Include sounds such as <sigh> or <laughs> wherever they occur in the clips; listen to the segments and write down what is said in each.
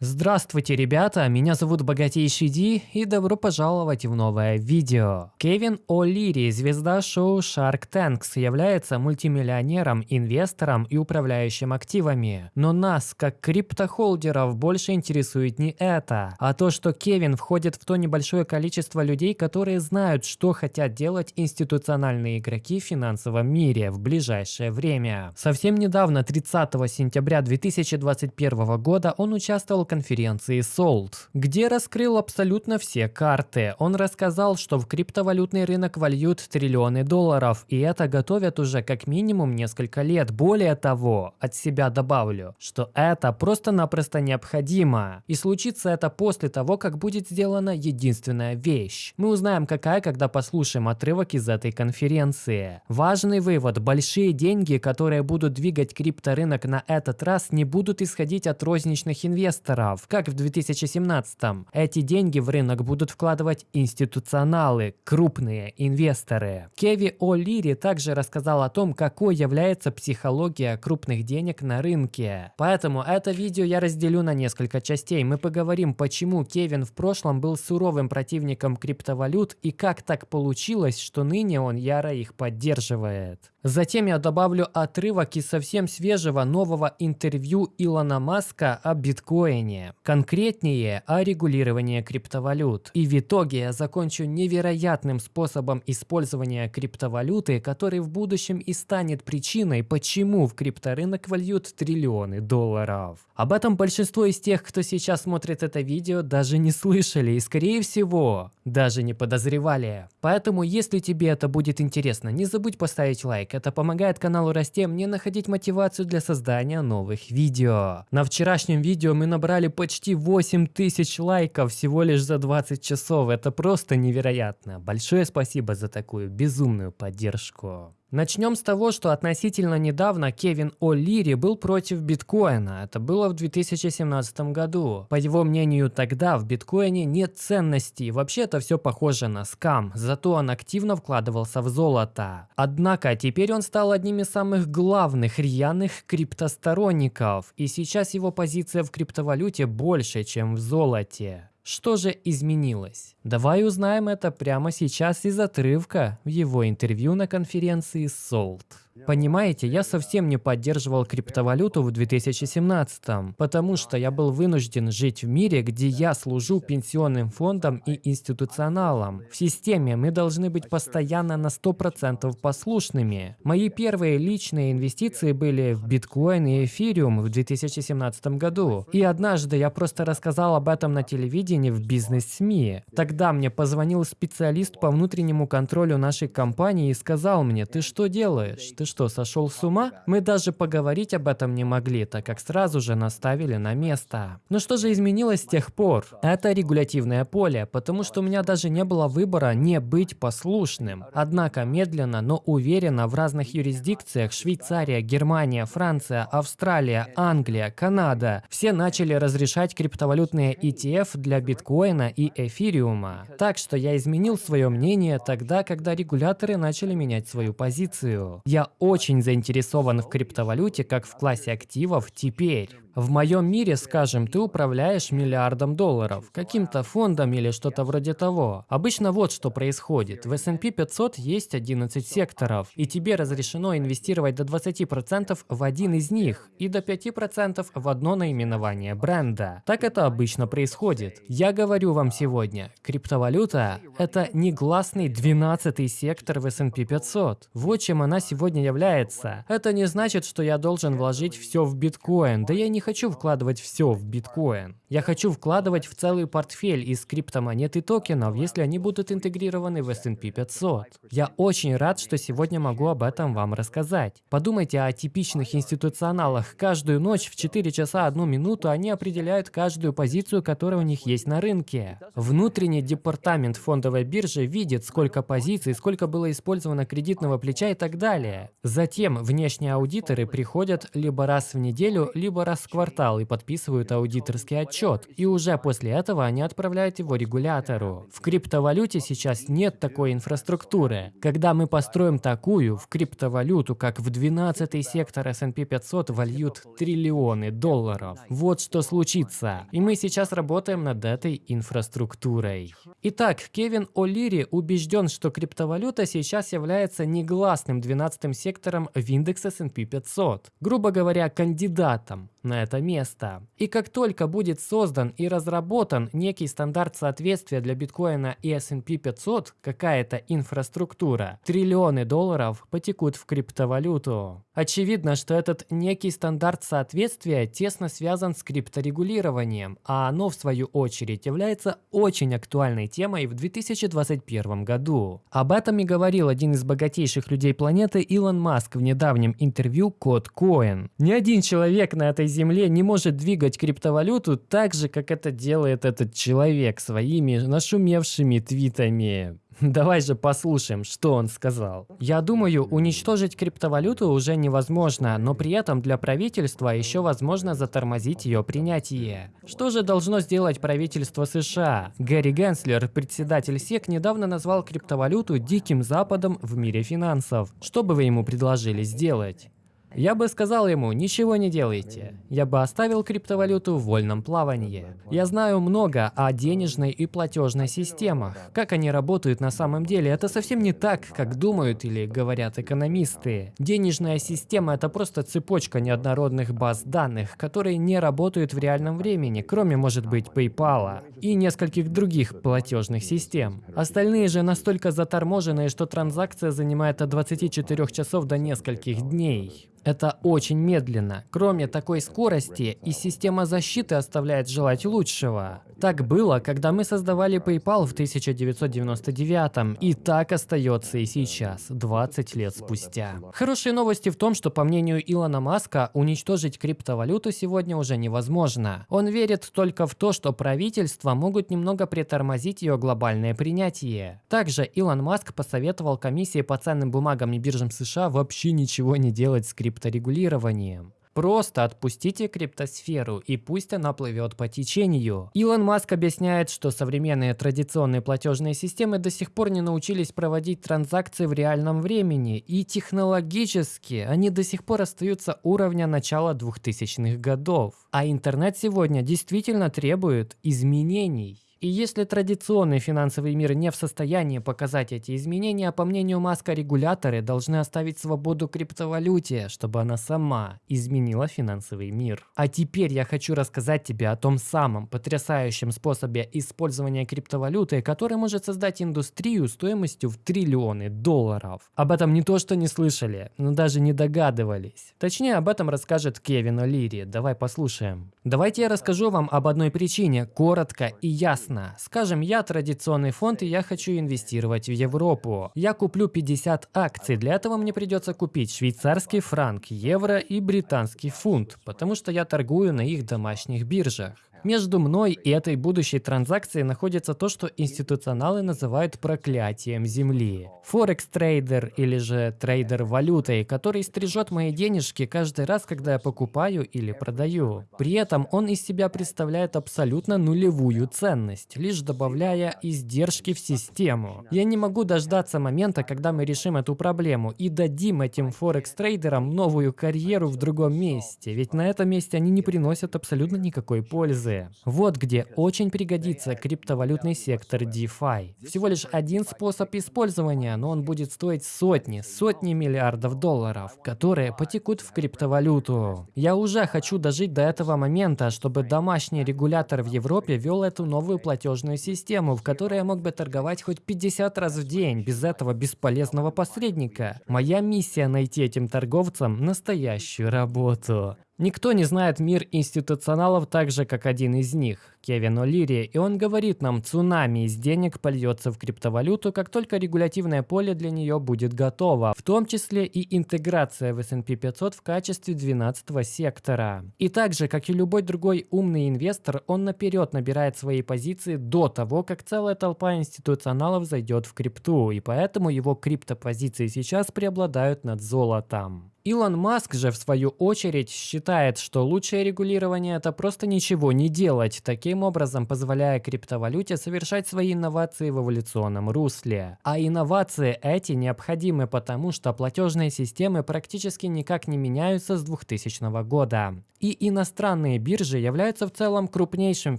Здравствуйте, ребята, меня зовут Богатейший Ди и добро пожаловать в новое видео. Кевин О'Лири, звезда шоу Shark Tanks, является мультимиллионером, инвестором и управляющим активами. Но нас, как криптохолдеров, больше интересует не это, а то, что Кевин входит в то небольшое количество людей, которые знают, что хотят делать институциональные игроки в финансовом мире в ближайшее время. Совсем недавно, 30 сентября 2021 года, он участвовал конференции Sold, где раскрыл абсолютно все карты. Он рассказал, что в криптовалютный рынок вольют триллионы долларов, и это готовят уже как минимум несколько лет. Более того, от себя добавлю, что это просто-напросто необходимо. И случится это после того, как будет сделана единственная вещь. Мы узнаем какая, когда послушаем отрывок из этой конференции. Важный вывод. Большие деньги, которые будут двигать крипторынок на этот раз, не будут исходить от розничных инвесторов, долларов, как в 2017 -м. Эти деньги в рынок будут вкладывать институционалы, крупные инвесторы. Кеви О'Лири также рассказал о том, какой является психология крупных денег на рынке. Поэтому это видео я разделю на несколько частей. Мы поговорим, почему Кевин в прошлом был суровым противником криптовалют и как так получилось, что ныне он яро их поддерживает. Затем я добавлю отрывок из совсем свежего нового интервью Илона Маска о биткоине. Конкретнее о регулировании криптовалют. И в итоге я закончу невероятным способом использования криптовалюты, который в будущем и станет причиной, почему в крипторынок вольют триллионы долларов. Об этом большинство из тех, кто сейчас смотрит это видео, даже не слышали и скорее всего даже не подозревали. Поэтому если тебе это будет интересно, не забудь поставить лайк это помогает каналу расти, мне находить мотивацию для создания новых видео. На вчерашнем видео мы набрали почти 8000 лайков всего лишь за 20 часов. Это просто невероятно. Большое спасибо за такую безумную поддержку. Начнем с того, что относительно недавно Кевин О'Лири был против биткоина. Это было в 2017 году. По его мнению, тогда в биткоине нет ценностей. Вообще это все похоже на скам. Зато он активно вкладывался в золото. Однако теперь он стал одним из самых главных рьяных криптосторонников. И сейчас его позиция в криптовалюте больше, чем в золоте. Что же изменилось? Давай узнаем это прямо сейчас из отрывка в его интервью на конференции Salt. Понимаете, я совсем не поддерживал криптовалюту в 2017, потому что я был вынужден жить в мире, где я служу пенсионным фондам и институционалам. В системе мы должны быть постоянно на 100% послушными. Мои первые личные инвестиции были в биткоин и эфириум в 2017 году. И однажды я просто рассказал об этом на телевидении в бизнес-СМИ. Тогда мне позвонил специалист по внутреннему контролю нашей компании и сказал мне, ты что делаешь? Ты что, сошел с ума? Мы даже поговорить об этом не могли, так как сразу же наставили на место. Но что же изменилось с тех пор? Это регулятивное поле, потому что у меня даже не было выбора не быть послушным. Однако медленно, но уверенно в разных юрисдикциях Швейцария, Германия, Франция, Австралия, Англия, Канада все начали разрешать криптовалютные ETF для биткоина и эфириума. Так что я изменил свое мнение тогда, когда регуляторы начали менять свою позицию. Я очень заинтересован в криптовалюте как в классе активов теперь. В моем мире, скажем, ты управляешь миллиардом долларов, каким-то фондом или что-то вроде того. Обычно вот что происходит. В S&P 500 есть 11 секторов, и тебе разрешено инвестировать до 20% в один из них и до 5% в одно наименование бренда. Так это обычно происходит. Я говорю вам сегодня, криптовалюта – это негласный 12 сектор в S&P 500. Вот чем она сегодня является. Это не значит, что я должен вложить все в биткоин, да я не хочу вкладывать все в биткоин. Я хочу вкладывать в целый портфель из криптомонет и токенов, если они будут интегрированы в S&P 500. Я очень рад, что сегодня могу об этом вам рассказать. Подумайте о типичных институционалах. Каждую ночь в 4 часа 1 минуту они определяют каждую позицию, которая у них есть на рынке. Внутренний департамент фондовой биржи видит, сколько позиций, сколько было использовано кредитного плеча и так далее. Затем внешние аудиторы приходят либо раз в неделю, либо раз в квартал и подписывают аудиторский отчет. И уже после этого они отправляют его регулятору. В криптовалюте сейчас нет такой инфраструктуры. Когда мы построим такую, в криптовалюту, как в 12 сектор S&P 500 вольют триллионы долларов. Вот что случится. И мы сейчас работаем над этой инфраструктурой. Итак, Кевин О'Лири убежден, что криптовалюта сейчас является негласным 12 сектором сектором в индекс S&P 500, грубо говоря, кандидатом на это место. И как только будет создан и разработан некий стандарт соответствия для биткоина и S&P 500, какая-то инфраструктура, триллионы долларов потекут в криптовалюту. Очевидно, что этот некий стандарт соответствия тесно связан с крипторегулированием, а оно, в свою очередь, является очень актуальной темой в 2021 году. Об этом и говорил один из богатейших людей планеты Илон Маск в недавнем интервью Коин. Ни один человек на этой земле не может двигать криптовалюту так же, как это делает этот человек своими нашумевшими твитами. <laughs> Давай же послушаем, что он сказал. Я думаю, уничтожить криптовалюту уже невозможно, но при этом для правительства еще возможно затормозить ее принятие. Что же должно сделать правительство США? Гэри Генслер, председатель СЕК, недавно назвал криптовалюту диким западом в мире финансов. Что бы вы ему предложили сделать? Я бы сказал ему, ничего не делайте. Я бы оставил криптовалюту в вольном плавании. Я знаю много о денежной и платежной системах. Как они работают на самом деле, это совсем не так, как думают или говорят экономисты. Денежная система – это просто цепочка неоднородных баз данных, которые не работают в реальном времени, кроме, может быть, PayPal и нескольких других платежных систем. Остальные же настолько заторможенные, что транзакция занимает от 24 часов до нескольких дней. Это очень медленно. Кроме такой скорости, и система защиты оставляет желать лучшего. Так было, когда мы создавали PayPal в 1999 и так остается и сейчас, 20 лет спустя. Хорошие новости в том, что по мнению Илона Маска, уничтожить криптовалюту сегодня уже невозможно. Он верит только в то, что правительства могут немного притормозить ее глобальное принятие. Также Илон Маск посоветовал комиссии по ценным бумагам и биржам США вообще ничего не делать с крипторегулированием. Просто отпустите криптосферу и пусть она плывет по течению. Илон Маск объясняет, что современные традиционные платежные системы до сих пор не научились проводить транзакции в реальном времени, и технологически они до сих пор остаются уровня начала 2000-х годов. А интернет сегодня действительно требует изменений. И если традиционный финансовый мир не в состоянии показать эти изменения, по мнению Маска, регуляторы должны оставить свободу криптовалюте, чтобы она сама изменила финансовый мир. А теперь я хочу рассказать тебе о том самом потрясающем способе использования криптовалюты, который может создать индустрию стоимостью в триллионы долларов. Об этом не то что не слышали, но даже не догадывались. Точнее, об этом расскажет Кевин О'Лири. Давай послушаем. Давайте я расскажу вам об одной причине, коротко и ясно ясно. Скажем, я традиционный фонд и я хочу инвестировать в Европу. Я куплю 50 акций. Для этого мне придется купить швейцарский франк, евро и британский фунт, потому что я торгую на их домашних биржах. Между мной и этой будущей транзакцией находится то, что институционалы называют проклятием Земли. Форекс-трейдер или же трейдер валютой, который стрижет мои денежки каждый раз, когда я покупаю или продаю. При этом он из себя представляет абсолютно нулевую ценность, лишь добавляя издержки в систему. Я не могу дождаться момента, когда мы решим эту проблему и дадим этим форекс-трейдерам новую карьеру в другом месте, ведь на этом месте они не приносят абсолютно никакой пользы. Вот где очень пригодится криптовалютный сектор DeFi. Всего лишь один способ использования, но он будет стоить сотни, сотни миллиардов долларов, которые потекут в криптовалюту. Я уже хочу дожить до этого момента, чтобы домашний регулятор в Европе вел эту новую платежную систему, в которой я мог бы торговать хоть 50 раз в день без этого бесполезного посредника. Моя миссия найти этим торговцам настоящую работу. Никто не знает мир институционалов так же, как один из них, Кевин О'Лири, и он говорит нам, цунами из денег польется в криптовалюту, как только регулятивное поле для нее будет готово, в том числе и интеграция в S&P 500 в качестве 12 сектора. И также, как и любой другой умный инвестор, он наперед набирает свои позиции до того, как целая толпа институционалов зайдет в крипту, и поэтому его криптопозиции сейчас преобладают над золотом. Илон Маск же, в свою очередь, считает, что лучшее регулирование – это просто ничего не делать, таким образом позволяя криптовалюте совершать свои инновации в эволюционном русле. А инновации эти необходимы потому, что платежные системы практически никак не меняются с 2000 года. И иностранные биржи являются в целом крупнейшим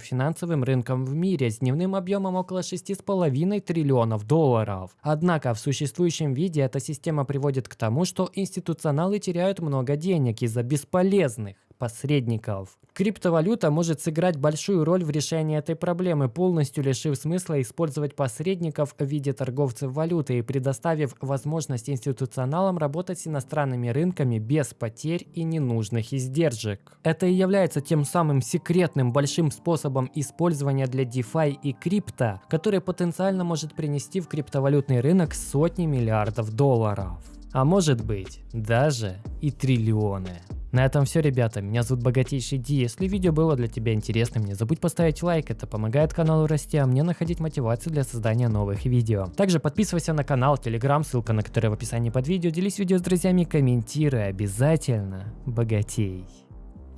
финансовым рынком в мире с дневным объемом около 6,5 триллионов долларов. Однако в существующем виде эта система приводит к тому, что институционалы теряют много денег из-за бесполезных посредников. Криптовалюта может сыграть большую роль в решении этой проблемы, полностью лишив смысла использовать посредников в виде торговцев валюты и предоставив возможность институционалам работать с иностранными рынками без потерь и ненужных издержек. Это и является тем самым секретным большим способом использования для DeFi и крипто, который потенциально может принести в криптовалютный рынок сотни миллиардов долларов а может быть даже и триллионы. На этом все, ребята. Меня зовут Богатейший Ди. Если видео было для тебя интересным, не забудь поставить лайк. Это помогает каналу расти, а мне находить мотивацию для создания новых видео. Также подписывайся на канал, телеграм, ссылка на который в описании под видео. Делись видео с друзьями, комментируй. Обязательно богатей.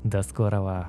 До скорого.